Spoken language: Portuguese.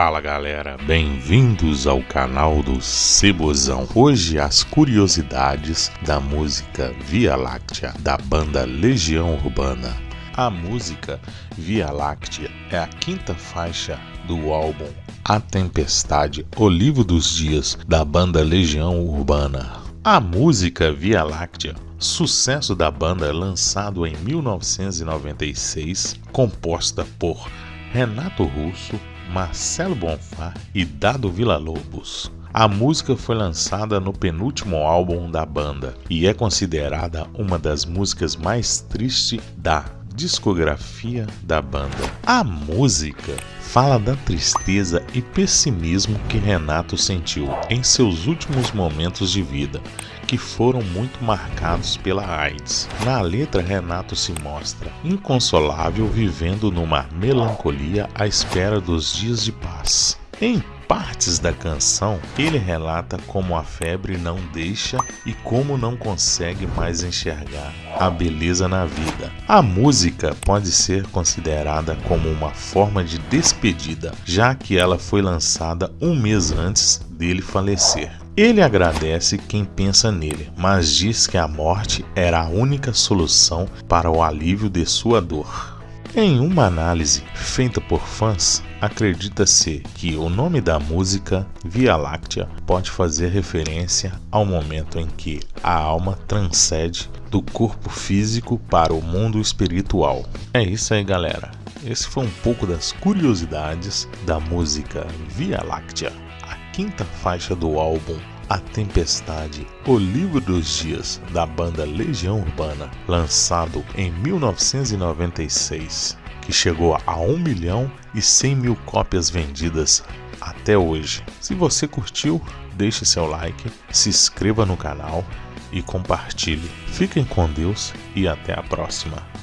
Fala galera, bem-vindos ao canal do Cebozão. Hoje as curiosidades da música Via Láctea da banda Legião Urbana. A música Via Láctea é a quinta faixa do álbum A Tempestade, O Livro dos Dias da banda Legião Urbana. A música Via Láctea sucesso da banda lançado em 1996, composta por Renato Russo, Marcelo Bonfá e Dado Villa-Lobos. A música foi lançada no penúltimo álbum da banda e é considerada uma das músicas mais tristes da discografia da banda. A música fala da tristeza e pessimismo que Renato sentiu em seus últimos momentos de vida, que foram muito marcados pela AIDS. Na letra, Renato se mostra inconsolável, vivendo numa melancolia à espera dos dias de paz. Em partes da canção, ele relata como a febre não deixa e como não consegue mais enxergar a beleza na vida. A música pode ser considerada como uma forma de despedida, já que ela foi lançada um mês antes dele falecer. Ele agradece quem pensa nele, mas diz que a morte era a única solução para o alívio de sua dor. Em uma análise feita por fãs, acredita-se que o nome da música Via Láctea pode fazer referência ao momento em que a alma transcende do corpo físico para o mundo espiritual. É isso aí, galera. Esse foi um pouco das curiosidades da música Via Láctea, a quinta faixa do álbum a Tempestade, o livro dos dias da banda Legião Urbana, lançado em 1996, que chegou a 1 milhão e 100 mil cópias vendidas até hoje. Se você curtiu, deixe seu like, se inscreva no canal e compartilhe. Fiquem com Deus e até a próxima.